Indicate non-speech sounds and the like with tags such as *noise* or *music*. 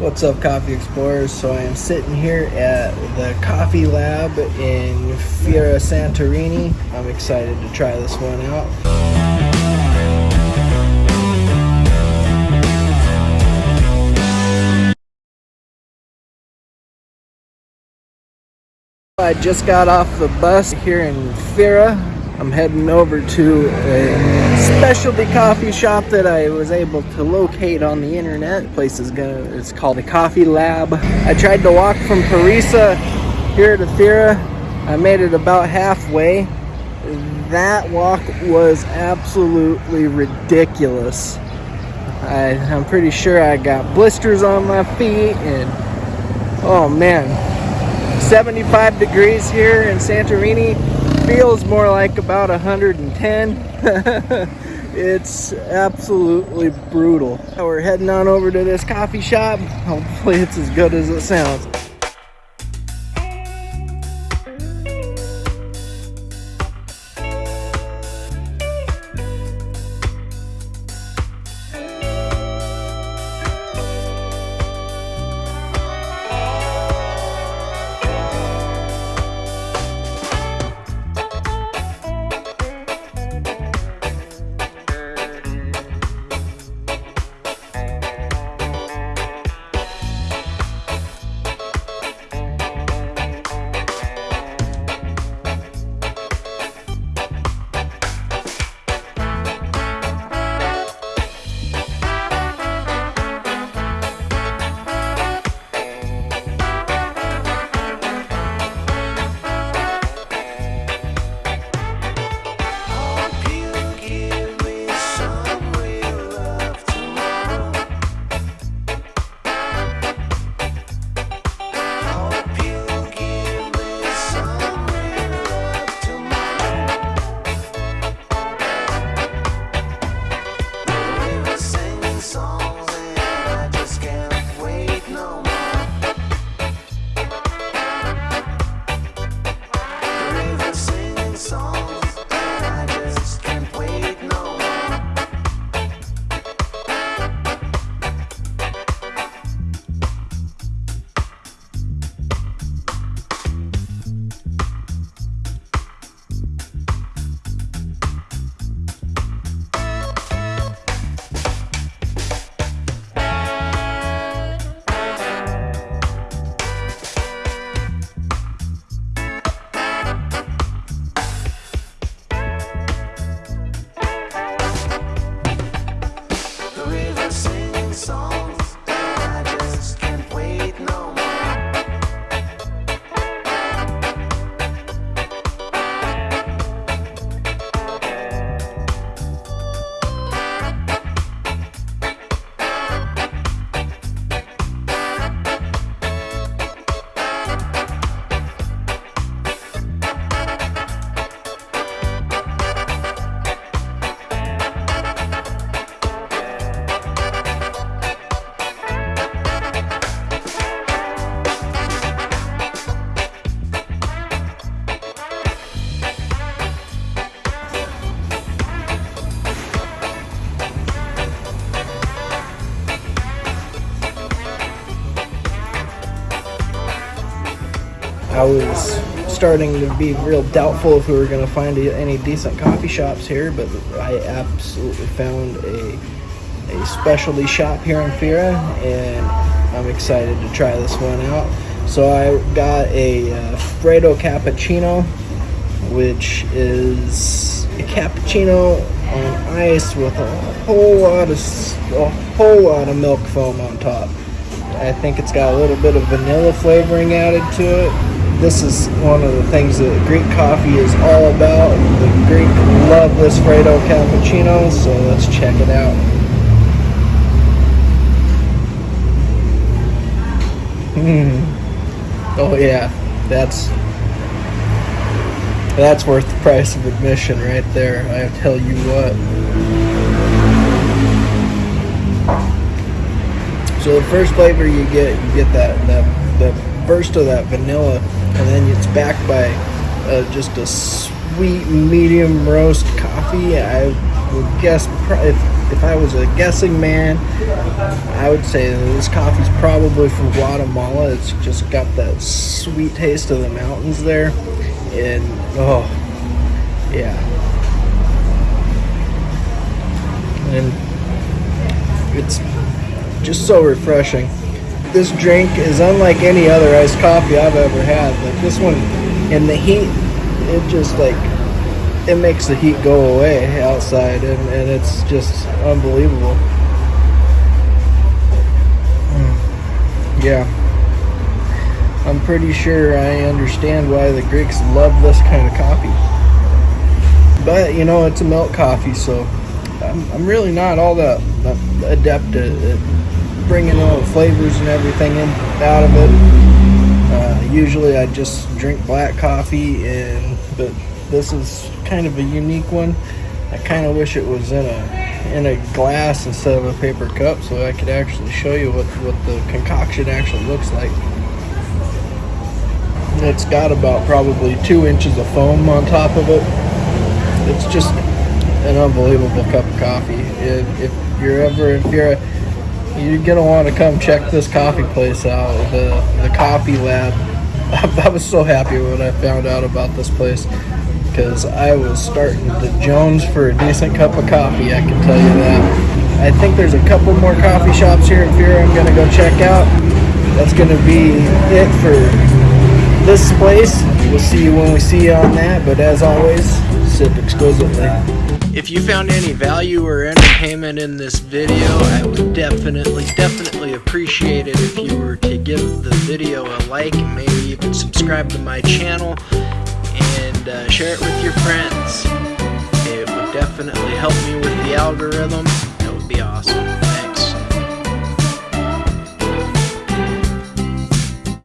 What's up, Coffee Explorers? So I am sitting here at the Coffee Lab in Fira Santorini. I'm excited to try this one out. I just got off the bus here in Fira. I'm heading over to a specialty coffee shop that I was able to locate on the internet. The place is gonna it's called the Coffee Lab. I tried to walk from Perissa here to Fira. I made it about halfway. That walk was absolutely ridiculous. I, I'm pretty sure I got blisters on my feet and oh man 75 degrees here in Santorini feels more like about 110 *laughs* it's absolutely brutal. We're heading on over to this coffee shop. Hopefully it's as good as it sounds I was starting to be real doubtful if we were going to find any decent coffee shops here, but I absolutely found a, a specialty shop here in Fira, and I'm excited to try this one out. So I got a uh, Freddo Cappuccino, which is a cappuccino on ice with a whole lot of a whole lot of milk foam on top. I think it's got a little bit of vanilla flavoring added to it this is one of the things that Greek coffee is all about. The Greek love this Freddo cappuccino, so let's check it out. Mm. Oh yeah, that's that's worth the price of admission right there. I tell you what. So the first flavor you get, you get that that the burst of that vanilla and then it's backed by uh, just a sweet medium roast coffee. I would guess if if I was a guessing man, I would say this coffee's probably from Guatemala. It's just got that sweet taste of the mountains there. And oh, yeah. And it's just so refreshing. This drink is unlike any other iced coffee I've ever had. Like this one, in the heat, it just like it makes the heat go away outside and, and it's just unbelievable mm. yeah I'm pretty sure I understand why the Greeks love this kind of coffee but you know it's a milk coffee so I'm, I'm really not all that adept at, at bringing all the flavors and everything in out of it uh, usually I just drink black coffee and but this is kind of a unique one. I kind of wish it was in a in a glass instead of a paper cup so I could actually show you what, what the concoction actually looks like. It's got about probably two inches of foam on top of it. It's just an unbelievable cup of coffee. If, if you're ever, if you're a, you're gonna want to come check this coffee place out, the the Coffee Lab. *laughs* I was so happy when I found out about this place because I was starting to Jones for a decent cup of coffee, I can tell you that. I think there's a couple more coffee shops here in Fira I'm going to go check out. That's going to be it for this place. We'll see you when we see you on that, but as always, sip exquisitely. If you found any value or entertainment in this video, I would definitely, definitely appreciate it if you were to give the video a like maybe even subscribe to my channel and uh, share it with your friends. It would definitely help me with the algorithm. That would be awesome.